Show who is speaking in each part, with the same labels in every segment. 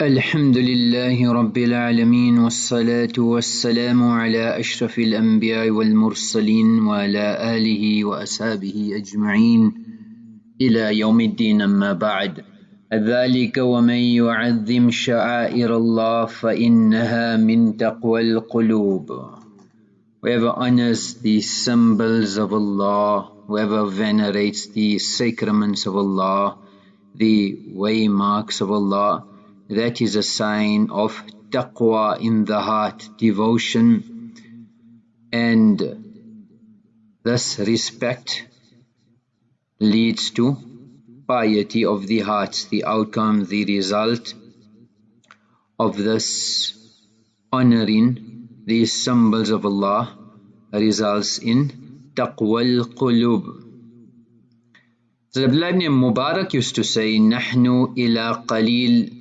Speaker 1: الحمد لله رب العالمين والصلاة والسلام على أشرف الأنبياء والمرسلين وعلى آله وأصحابه أجمعين إلى يوم الدين أما بعد. ذلك ومن يعظم شعائر الله فإنها من تقوى القلوب. Whoever honors the symbols of Allah, whoever venerates the sacraments of Allah, the waymarks of Allah, that is a sign of taqwa in the heart, devotion, and thus respect leads to piety of the heart, the outcome, the result of this honoring these symbols of Allah results in taqwa al-qulub. So Abdullah ibn Mubarak used to say, نحن إلى قليل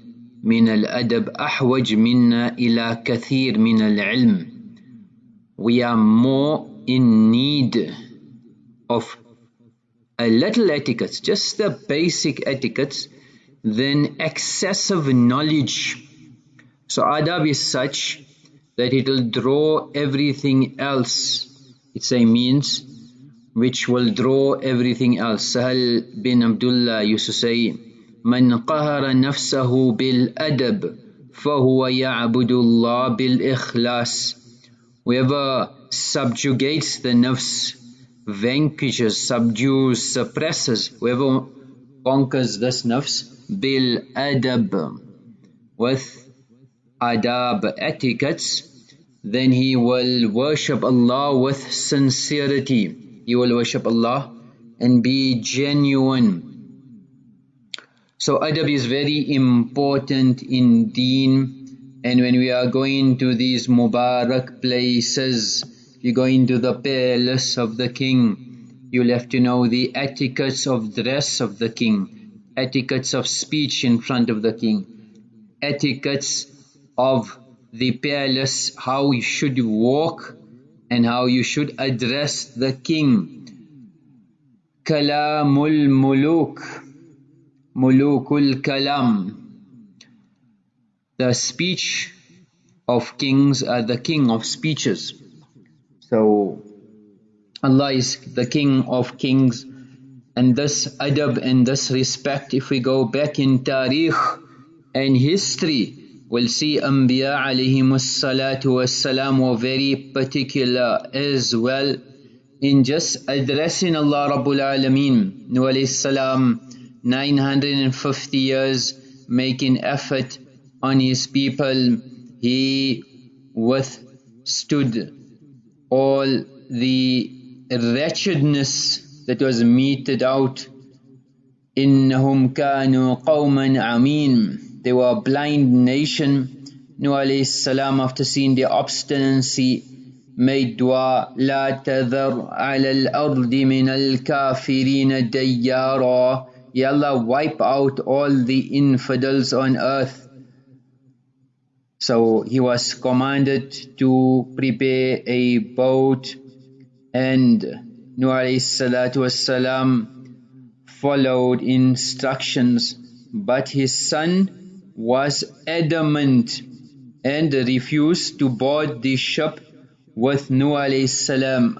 Speaker 1: من الأدب أحوج منا إلى كثير من العلم we are more in need of a little etiquette, just the basic etiquette, than excessive knowledge. So adab is such that it will draw everything else. It's a means which will draw everything else. Sahal bin Abdullah used to say, من قهر نفسه بالأدب فهو يعبد الله بالإخلاص whoever subjugates the nafs vanquishes, subdues, suppresses whoever conquers this nafs bil adab with adab etiquettes then he will worship Allah with sincerity he will worship Allah and be genuine so adab is very important in deen and when we are going to these Mubarak places, you go into the palace of the king, you'll have to know the etiquettes of dress of the king, etiquettes of speech in front of the king, etiquettes of the palace, how you should walk and how you should address the king. Kalamul muluk Mulukul Kalam. The speech of kings are the king of speeches. So Allah is the king of kings and this adab and this respect if we go back in tarikh and history we'll see Anbiya alayhimus salatu wassalam were very particular as well in just addressing Allah Rabbul Alameen. Salam 950 years making effort on his people, he withstood all the wretchedness that was meted out. إنهم كانوا قوما عمين They were a blind nation. Nuh alayhi salam after seeing their obstinacy made dua لا تذر على الأرض من الكافرين ديارا Ya Allah wipe out all the infidels on earth. So he was commanded to prepare a boat and Nuh wasalam followed instructions but his son was adamant and refused to board the ship with Nuh salam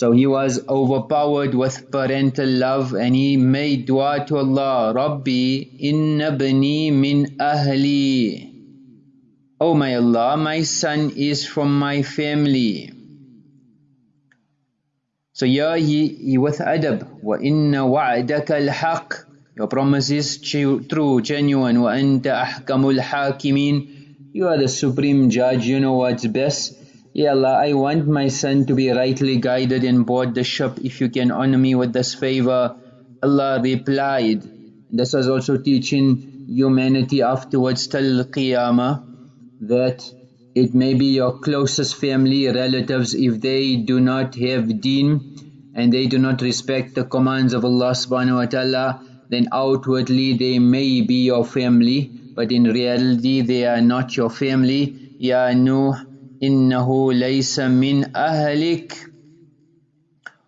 Speaker 1: so he was overpowered with parental love and he made dua to Allah, Rabbi, inna bani min ahli. Oh my Allah, my son is from my family. So ya he, he with adab, wa inna wa'daka al-haq. Your promise is true, genuine. Wa anta ahkamul hakimin. You are the supreme judge, you know what's best. Ya Allah, I want my son to be rightly guided and board the ship if you can honor me with this favor. Allah replied, this was also teaching humanity afterwards till Qiyamah, that it may be your closest family, relatives, if they do not have deen and they do not respect the commands of Allah subhanahu wa ta'ala, then outwardly they may be your family, but in reality they are not your family. Ya Nuh, إنه ليس من أهلك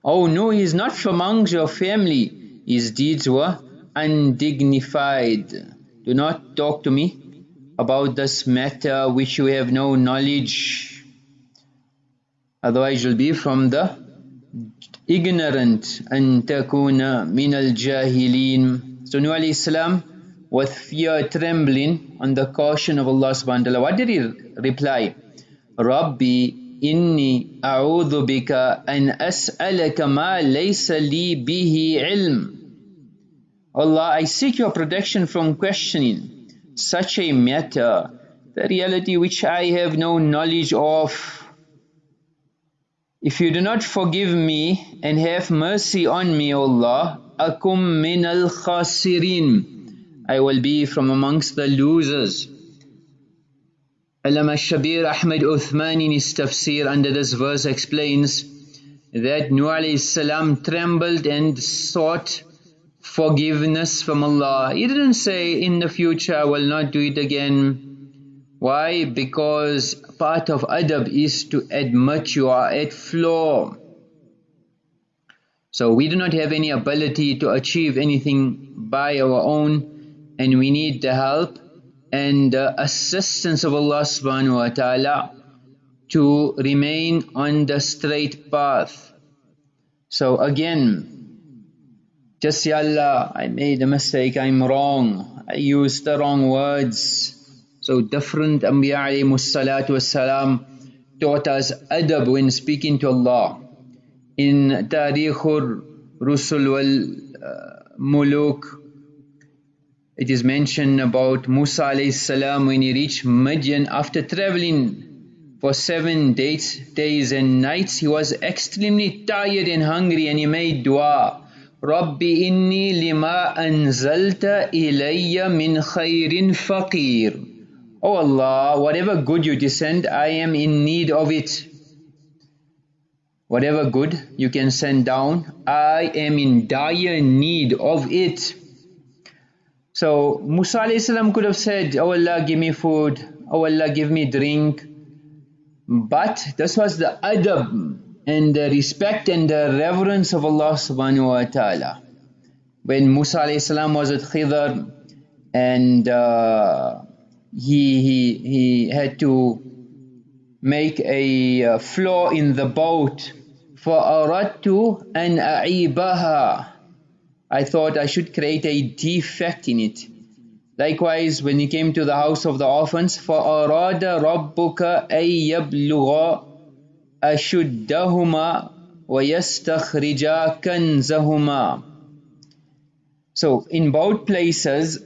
Speaker 1: Oh no, he is not from amongst your family. His deeds were undignified. Do not talk to me about this matter which you have no knowledge. Otherwise you'll be from the ignorant. أن تكون من الجاهلين. So Nuh alayhi salam with fear trembling on the caution of Allah subhanahu wa ta'ala. What did he reply? Rabbi inni a'udhu bika an as'alaka ma laysa li bihi ilm. Allah, I seek your protection from questioning such a matter, the reality which I have no knowledge of. If you do not forgive me and have mercy on me, O Allah, akum min al khasirin. I will be from amongst the losers. Allama Shabir Ahmed Uthmani in his tafsir under this verse explains that Nuh salam trembled and sought forgiveness from Allah. He didn't say, in the future I will not do it again. Why? Because part of adab is to admit you are at flaw. So we do not have any ability to achieve anything by our own and we need the help and the assistance of Allah subhanahu wa ta'ala to remain on the straight path. So again, just Allah, I made a mistake, I'm wrong, I used the wrong words. So different Anbiya alayhi salatu wassalam taught us adab when speaking to Allah. In Tarikhur Rusul wal uh, Muluk, it is mentioned about Musa salam when he reached Midian after traveling for seven days, days and nights. He was extremely tired and hungry and he made dua. Rabbi inni lima anzalta ilayya min khairin faqir. Oh Allah, whatever good you descend, I am in need of it. Whatever good you can send down, I am in dire need of it. So Musa salam could have said, Oh Allah, give me food. Oh Allah, give me drink. But this was the adab and the respect and the reverence of Allah subhanahu wa ta'ala. When Musa alayhi salam was at Khidr and uh, he, he, he had to make a uh, flaw in the boat فَأَرَدْتُ أَنْ أَعِيبَهَا I thought I should create a defect in it. Likewise, when he came to the house of the orphans, فَأَرَادَ رَبُّكَ أَن يَبْلُغَ أشدهما ويستخرجا كنزهما So in both places,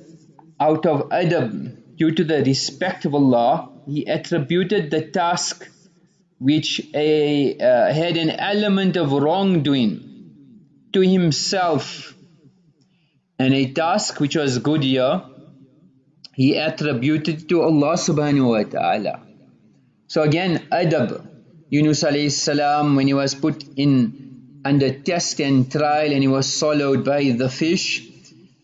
Speaker 1: out of adab, due to the respect of Allah, he attributed the task which a, uh, had an element of wrongdoing to himself and a task which was good year he attributed to Allah subhanahu wa ta'ala. So again, adab. Yunus alayhi salam, when he was put in under test and trial and he was swallowed by the fish,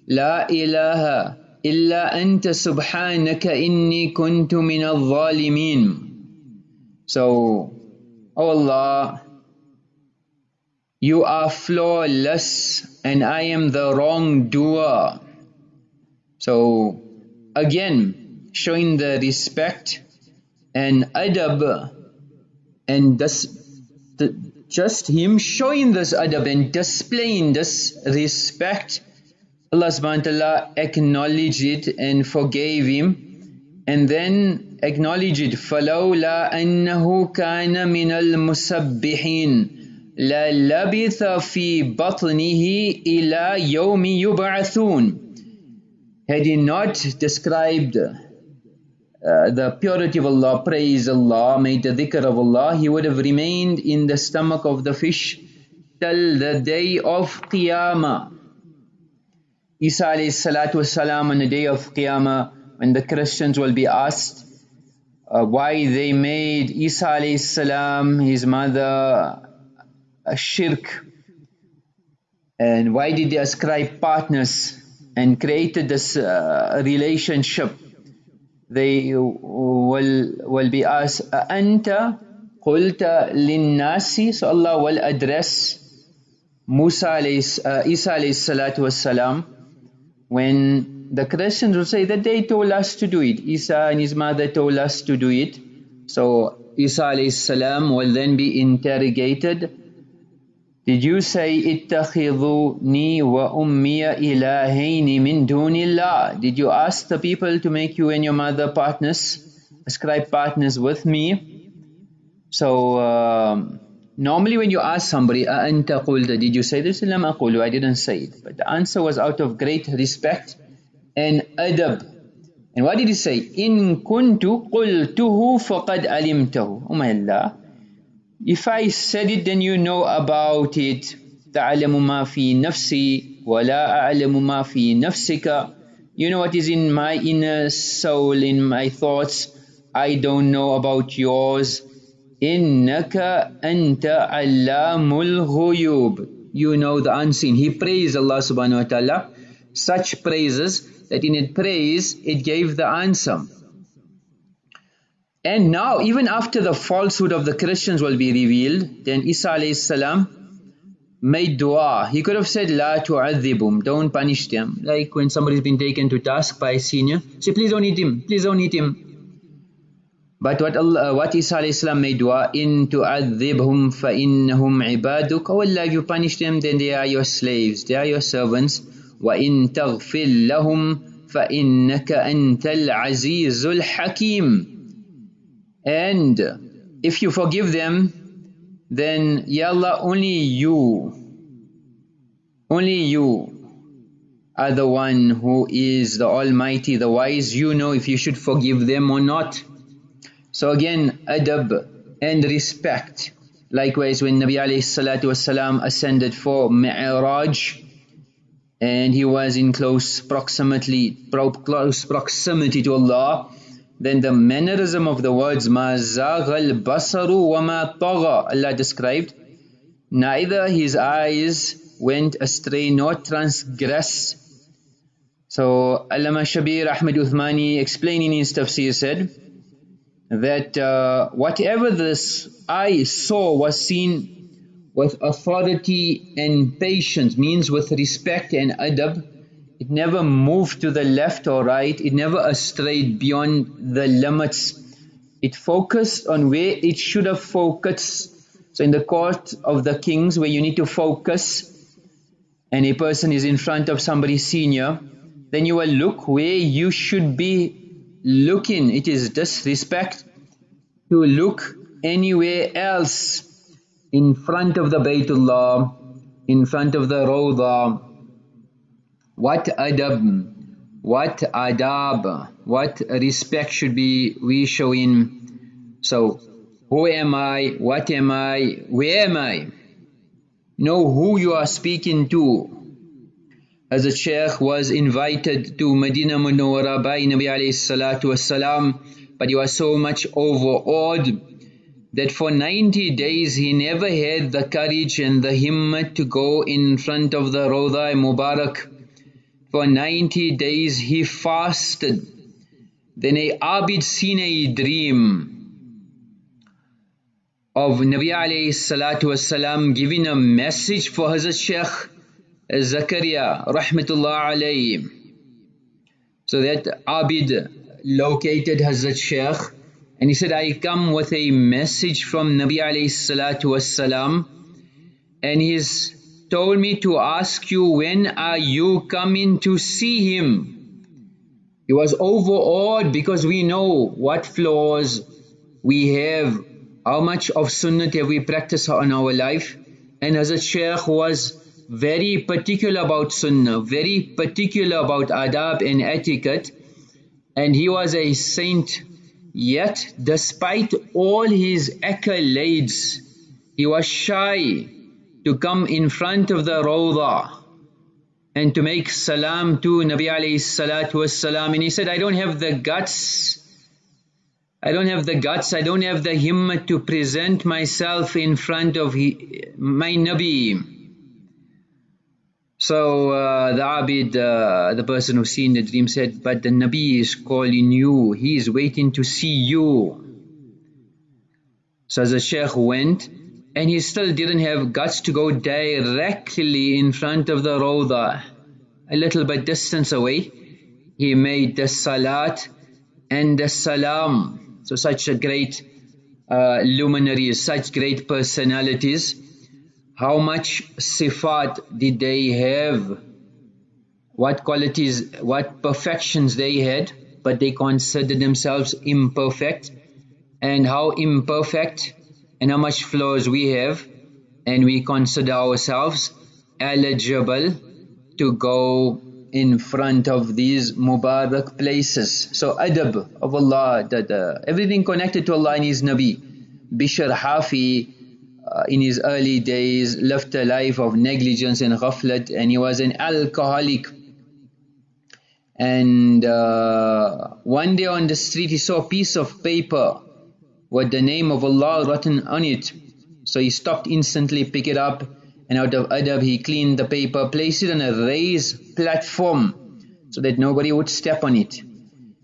Speaker 1: La ilaha illa anta سبحانك إني كنت من الظالمين. So, oh Allah, you are flawless and I am the wrongdoer. So, again, showing the respect and adab and thus the, just him showing this adab and displaying this respect Allah subhanahu wa ta'ala acknowledged it and forgave him and then acknowledged it فَلَوْلَا أَنَّهُ كَانَ مِنَ الْمُسَبِّحِينَ لَلَبِثَ فِي بَطْنِهِ إِلَى يَوْمِ يُبْعَثُونَ Had he not described uh, the purity of Allah, praise Allah, made the dhikr of Allah, he would have remained in the stomach of the fish till the day of Qiyamah. Isa alayhi salatu wasalam on the day of Qiyamah, when the Christians will be asked uh, why they made Isa alayhi salam, his mother, a shirk, and why did they ascribe partners and created this uh, relationship they will will be asked anta qulta linnasi so Allah will address Musa alayhi, uh, Isa alayhi salatu wassalam when the Christians will say that they told us to do it. Isa and his mother told us to do it. So Isa salam will then be interrogated. Did you say اتخذوني وأمي إلهين من دون الله? Did you ask the people to make you and your mother partners, ascribe partners with me? So um, normally when you ask somebody, أأنت قلت? Did you say this? لم أقول. I didn't say it. But the answer was out of great respect and adab. And what did he say? إن كنت قلته فقد علمته. Oh my Allah. If I said it, then you know about it. تعلم ما في نفسي ولا أعلم ما في نفسك. You know what is in my inner soul, in my thoughts. I don't know about yours. إنك أنت علام الغيوب. You know the unseen. He praised Allah subhanahu wa ta'ala. Such praises that in it praise, it gave the answer. And now, even after the falsehood of the Christians will be revealed, then Isa alayhi salam made dua. He could have said, La tu'adhibum, don't punish them. Like when somebody's been taken to task by a senior, say, please don't eat him, please don't eat him. But what Allah, what Isa alayhi salam made dua, in tu'adhibhum fa innahum ibaduk. Oh Allah, if you punish them, then they are your slaves, they are your servants. وَإِن تَغْفِرْ لَهُمْ فَإِنَّكَ أَنْتَ الْعَزِيزُ الْحَكِيمُ and if you forgive them then Ya Allah only you only you are the one who is the Almighty, the wise, you know if you should forgive them or not. So again, adab and respect. Likewise when Nabi alayhi salatu ascended for Mi'raj and he was in close proximity, close proximity to Allah, then the mannerism of the words ma zaghal basaru wa ma tagha Allah described neither his eyes went astray nor transgressed. So Allama Shabir Ahmed Uthmani explaining in his tafsir said that uh, whatever this eye saw was seen with authority and patience means with respect and adab it never moved to the left or right. It never strayed beyond the limits. It focused on where it should have focused. So in the court of the kings where you need to focus and a person is in front of somebody senior, then you will look where you should be looking. It is disrespect to look anywhere else in front of the Baytullah, in front of the Rawdah, what adab, what adab, what respect should be we showing. So, who am I, what am I, where am I? Know who you are speaking to. As a Shaykh was invited to Medina Munawwara by Nabi alayhi salatu wasalam, but he was so much overawed that for 90 days he never had the courage and the himmat to go in front of the Rawda Mubarak for 90 days he fasted. Then a Abid seen a dream of Nabi alayhi salatu wasalam giving a message for Hazrat Shaykh Zakaria rahmatullah alayhi. So that Abid located Hazrat Shaykh and he said, I come with a message from Nabi alayhi salatu wasalam and his told me to ask you when are you coming to see him. He was overawed because we know what flaws we have, how much of sunnah have we practiced in our life. And a Shaykh was very particular about sunnah, very particular about adab and etiquette. And he was a saint, yet despite all his accolades, he was shy to come in front of the Rawdah and to make salam to Nabi alayhi salatu wasalam and he said I don't have the guts I don't have the guts, I don't have the himmat to present myself in front of he, my Nabi. So uh, the Abid, uh, the person who seen the dream said, but the Nabi is calling you, he is waiting to see you. So as the Shaykh went, and he still didn't have guts to go directly in front of the Rawda, a little bit distance away. he made the salat and the salam. So such a great uh, luminaries, such great personalities. How much sifat did they have? What qualities, what perfections they had, but they considered themselves imperfect. And how imperfect and how much flaws we have and we consider ourselves eligible to go in front of these Mubarak places. So adab of Allah, everything connected to Allah and His Nabi. Bishr Hafi uh, in his early days lived a life of negligence and ghaflat and he was an alcoholic. And uh, one day on the street he saw a piece of paper with the name of Allah written on it. So he stopped instantly, picked it up, and out of adab he cleaned the paper, placed it on a raised platform so that nobody would step on it.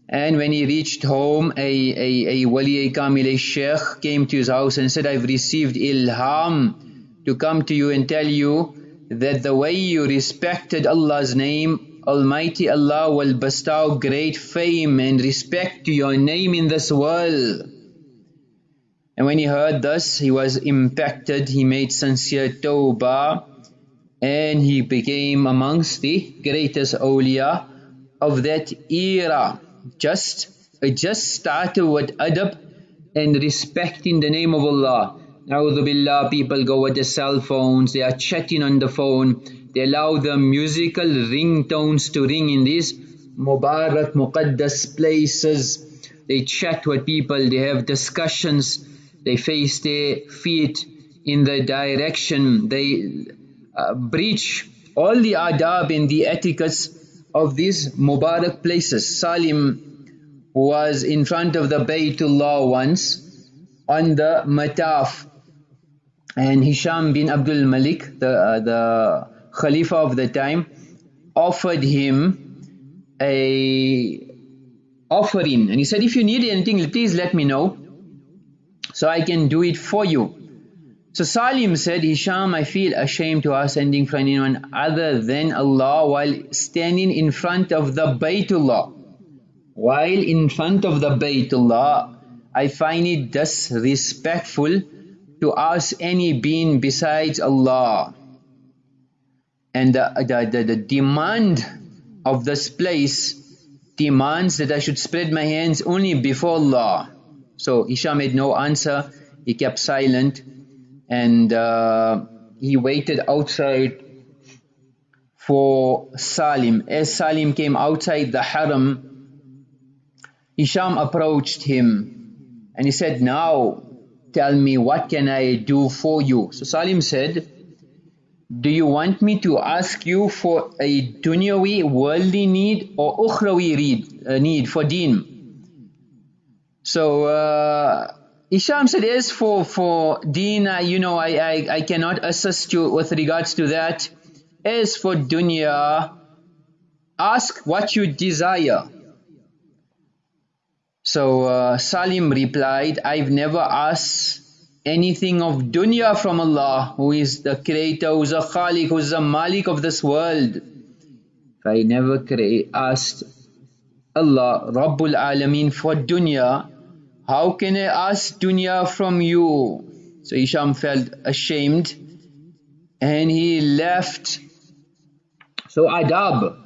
Speaker 1: And when he reached home, a, a, a wali a kamil, a sheikh, came to his house and said, I've received ilham to come to you and tell you that the way you respected Allah's name, Almighty Allah will bestow great fame and respect to your name in this world. And when he heard this, he was impacted, he made sincere tawbah, and he became amongst the greatest awliya of that era. Just, it just started with adab and respecting the name of Allah. A'udhu Billah, people go with their cell phones, they are chatting on the phone, they allow the musical ringtones to ring in these Mubarak, Muqaddas places. They chat with people, they have discussions, they face their feet in the direction, they uh, breach all the adab and the etiquettes of these Mubarak places. Salim was in front of the Baytullah once on the Mataf. And Hisham bin Abdul Malik, the, uh, the Khalifa of the time, offered him a offering. And he said if you need anything please let me know so I can do it for you. So Salim said, Hisham, I feel ashamed to ask anything from anyone other than Allah while standing in front of the Baytullah. While in front of the Baytullah, I find it disrespectful to ask any being besides Allah. And the, the, the, the demand of this place demands that I should spread my hands only before Allah. So Hisham made no answer, he kept silent and uh, he waited outside for Salim. As Salim came outside the haram, Hisham approached him and he said, now tell me what can I do for you? So Salim said, do you want me to ask you for a dunyawi worldly need or ukhrawi uh, need for deen? So uh, Isham said, as for, for deen, you know, I, I, I cannot assist you with regards to that. As for dunya, ask what you desire. So uh, Salim replied, I've never asked anything of dunya from Allah, who is the creator, who is the khaliq, who is the malik of this world. I never asked Allah, Rabbul Alameen for dunya, how can I ask dunya from you? So Isham felt ashamed and he left. So adab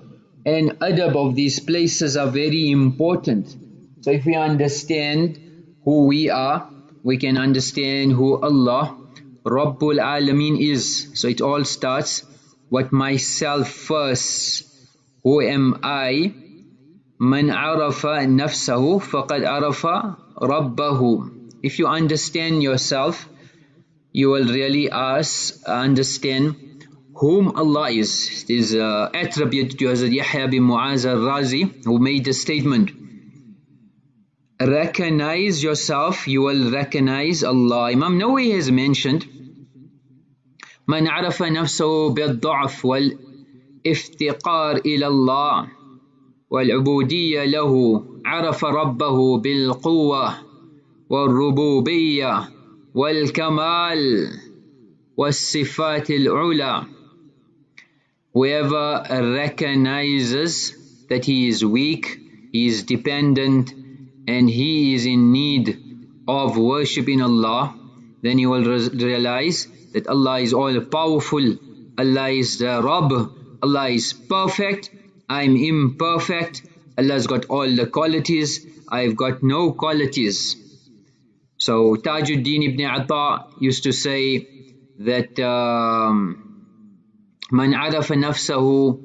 Speaker 1: and adab of these places are very important. So if we understand who we are, we can understand who Allah Rabbul Alameen is. So it all starts with myself first. Who am I? من عرف نفسه فقد عرف ربه if you understand yourself you will really ask understand whom Allah is it is uh, attributed to Hazrat Yahya bin Muaz al-Razi who made the statement recognize yourself you will recognize Allah Imam Nawawi has mentioned من عرف نفسه بالضعف والافتقار إلى الله والعبودية له عرف ربه بالقوة والربوبية والكمال والصفات العلى whoever recognizes that he is weak, he is dependent, and he is in need of worshipping Allah, then you will realize that Allah is all powerful, Allah is the Rabb, Allah is perfect, I'm imperfect, Allah's got all the qualities, I've got no qualities. So Tajuddin ibn Ata used to say that um, Man arafa nafsahu,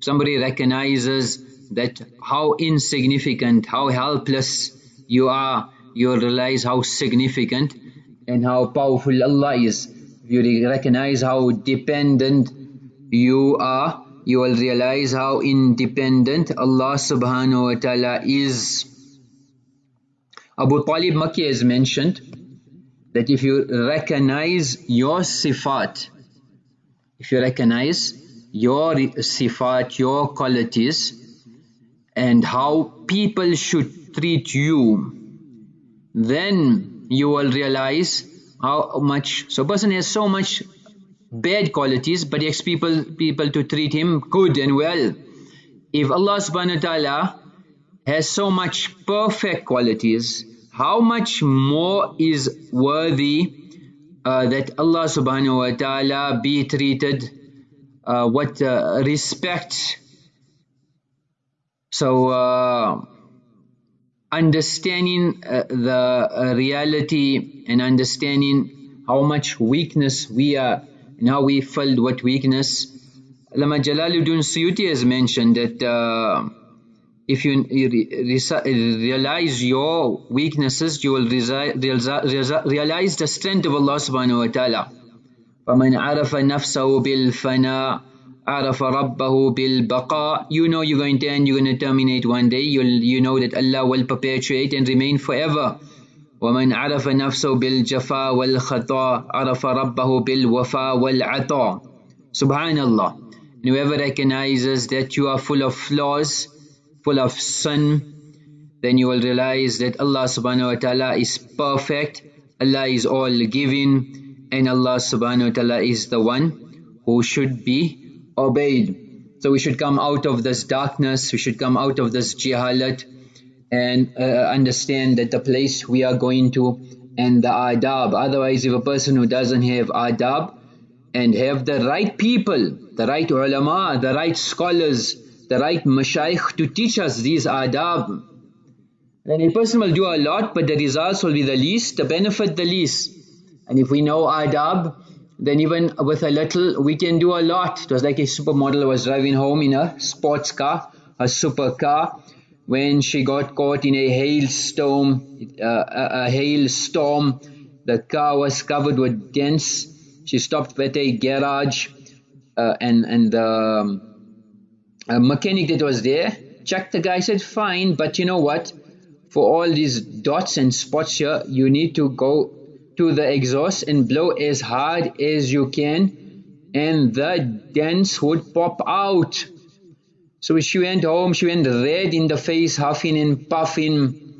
Speaker 1: somebody recognizes that how insignificant, how helpless you are, you'll realize how significant and how powerful Allah is. You recognize how dependent you are, you will realize how independent Allah subhanahu wa ta'ala is. Abu Talib Makki has mentioned that if you recognize your sifat, if you recognize your sifat, your qualities, and how people should treat you, then you will realize how much, so person has so much bad qualities, but he expects people, people to treat him good and well. If Allah subhanahu wa ta'ala has so much perfect qualities, how much more is worthy uh, that Allah subhanahu wa ta'ala be treated uh, what uh, respect so uh, understanding uh, the uh, reality and understanding how much weakness we are and how we felt what weakness Lama Jalaluddin Suyuti has mentioned that uh, if you realize your weaknesses you will realize the strength of Allah subhanahu wa ta'ala فَمَنْ عَرَفَ نَفْسَهُ بِالْفَنَاءِ عرف ربه بالبقاء you know you're going to end you're going to terminate one day you'll you know that Allah will perpetuate and remain forever ومن عرف نفسه بالجفاء والخطا عرف ربه بالوفاء والعطاء subhanallah and whoever recognizes that you are full of flaws full of sin then you will realize that Allah subhanahu wa ta'ala is perfect Allah is all giving and Allah subhanahu wa ta'ala is the one who should be obeyed. So we should come out of this darkness, we should come out of this jihalat and uh, understand that the place we are going to and the adab. Otherwise, if a person who doesn't have adab and have the right people, the right ulama, the right scholars, the right mashayikh to teach us these adab, then a person will do a lot but the results will be the least, the benefit the least. And if we know adab, then even with a little we can do a lot. It was like a supermodel was driving home in a sports car, a supercar, when she got caught in a hailstorm, uh, a, a hailstorm. The car was covered with dents. She stopped at a garage, uh, and and the um, mechanic that was there checked the guy. Said, "Fine, but you know what? For all these dots and spots here, you need to go to the exhaust and blow as hard as you can and the dents would pop out. So she went home, she went red in the face, huffing and puffing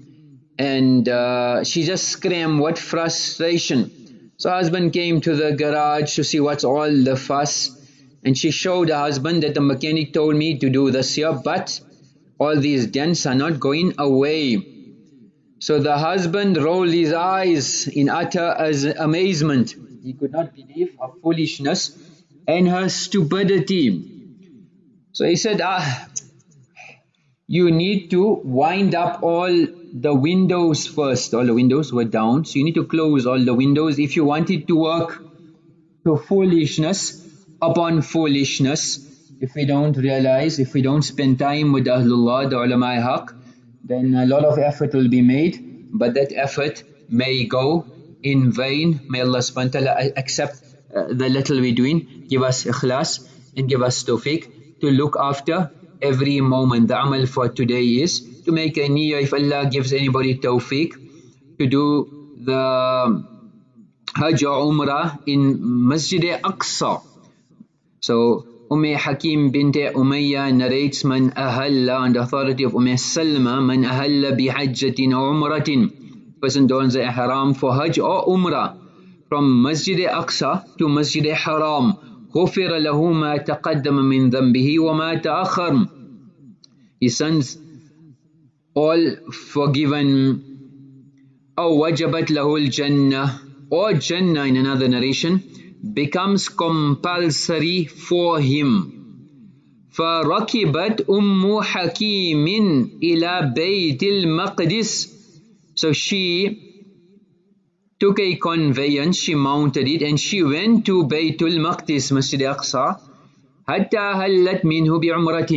Speaker 1: and uh, she just screamed What frustration. So husband came to the garage to see what's all the fuss and she showed the husband that the mechanic told me to do this here but all these dents are not going away. So the husband rolled his eyes in utter amazement. He could not believe her foolishness and her stupidity. So he said, ah, you need to wind up all the windows first. All the windows were down, so you need to close all the windows if you want it to work. So foolishness upon foolishness. If we don't realize, if we don't spend time with Ahlullah, the ulama haq, then a lot of effort will be made, but that effort may go in vain. May Allah subhanahu wa ta'ala accept uh, the little we're doing, give us ikhlas and give us tawfiq to look after every moment. The amal for today is to make a niyyah if Allah gives anybody tawfiq to do the Hajj or Umrah in Masjid Aqsa. So Umm Hakim bint Umayyah narrates man ahalla on the authority of Umm Salma man ahalla bihajjatin or umratin person dons the ihram for hajj or umrah from Masjid Aqsa to Masjid Haram غفر له ما تقدم من ذنبه وما تأخر his sons all forgiven أو وجبت له الجنة or Jannah in another narration becomes compulsory for him فركبت أم حكيم إلى بيت المقدس so she took a conveyance, she mounted it and she went to Baytul Maqdis, Masjid Aqsa حتى هلت منه بعمرة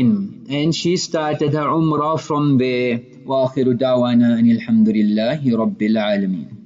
Speaker 1: and she started her umrah from there وآخر دعوانا أن الحمد لله رب العالمين